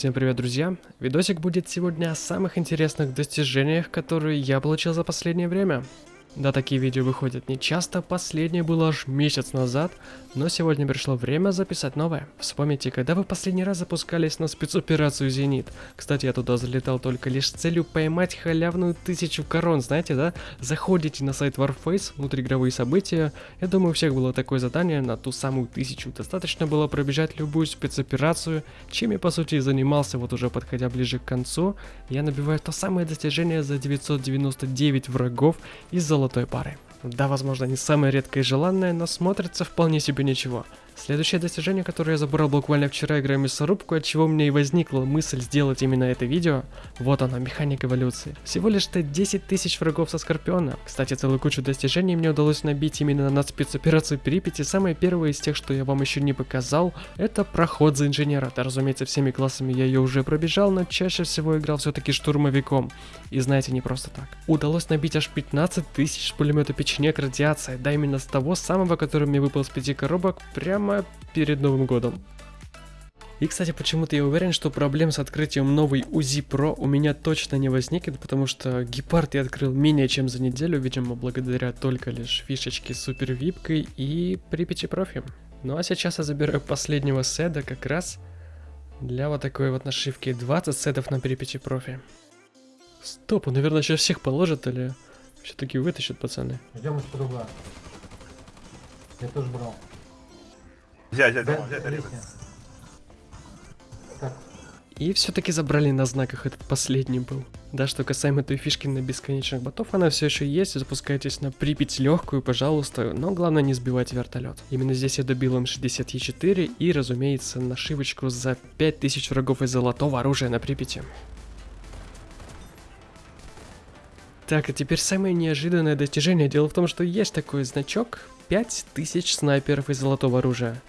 Всем привет, друзья! Видосик будет сегодня о самых интересных достижениях, которые я получил за последнее время. Да, такие видео выходят не часто, последнее было аж месяц назад, но сегодня пришло время записать новое. Вспомните, когда вы последний раз запускались на спецоперацию «Зенит». Кстати, я туда залетал только лишь с целью поймать халявную тысячу корон, знаете, да? Заходите на сайт Warface, внутриигровые события. Я думаю, у всех было такое задание на ту самую тысячу. Достаточно было пробежать любую спецоперацию, чем я по сути и занимался, вот уже подходя ближе к концу. Я набиваю то самое достижение за 999 врагов из золотой пары. Да, возможно, не самое редкое и желанное, но смотрится вполне себе ничего. Следующее достижение, которое я забрал буквально вчера, играя мясорубку, от чего у меня и возникла мысль сделать именно это видео, вот она, механик эволюции. Всего лишь-то 10 тысяч врагов со Скорпиона. Кстати, целую кучу достижений мне удалось набить именно на спецоперацию Припяти. Самое первое из тех, что я вам еще не показал, это проход за инженера. Да, разумеется, всеми классами я ее уже пробежал, но чаще всего играл все-таки штурмовиком. И знаете, не просто так. Удалось набить аж 15 тысяч пулемета печенек радиация, да именно с того самого, который мне выпал с пяти коробок, прямо прямо перед Новым годом. И, кстати, почему-то я уверен, что проблем с открытием новой УЗИ Pro у меня точно не возникнет, потому что гепард я открыл менее чем за неделю, видимо, благодаря только лишь фишечке с супер випкой и Припяти профи. Ну а сейчас я забираю последнего седа как раз для вот такой вот нашивки 20 седов на Припяти профи. Стоп, он, наверное, сейчас всех положит или все-таки вытащит, пацаны? Идем из круга. Я тоже брал. Взять, взять, Да, взять, взять. И все-таки забрали на знаках этот последний был. Да, что касаемо той фишки на бесконечных ботов, она все еще есть, запускайтесь на Припять легкую, пожалуйста, но главное не сбивайте вертолет. Именно здесь я добил М60Е4 и, разумеется, нашивочку за 5000 врагов из золотого оружия на Припяти. Так, а теперь самое неожиданное достижение. Дело в том, что есть такой значок 5000 снайперов из золотого оружия.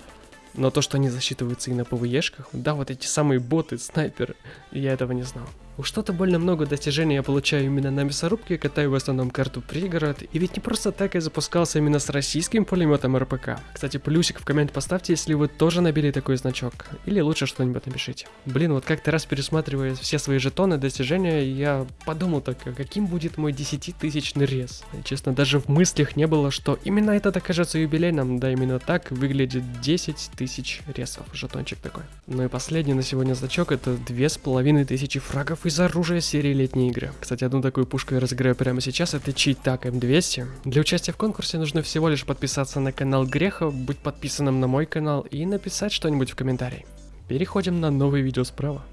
Но то, что они засчитываются и на ПВЕшках, да, вот эти самые боты, снайперы, я этого не знал. Уж что-то больно много достижений я получаю именно на мясорубке, катаю в основном карту пригород, и ведь не просто так я запускался именно с российским пулеметом РПК. Кстати, плюсик в коммент поставьте, если вы тоже набили такой значок, или лучше что-нибудь напишите. Блин, вот как-то раз пересматривая все свои жетоны, достижения, я подумал так, а каким будет мой 10-тысячный рез. Честно, даже в мыслях не было, что именно это окажется юбилейным, да именно так выглядит 10 тысяч ресов, жетончик такой. Ну и последний на сегодня значок это 2500 фрагов из оружия серии летние игры. Кстати, одну такую пушку я разыграю прямо сейчас, это читак М200. Для участия в конкурсе нужно всего лишь подписаться на канал Греха, быть подписанным на мой канал и написать что-нибудь в комментарии. Переходим на новое видео справа.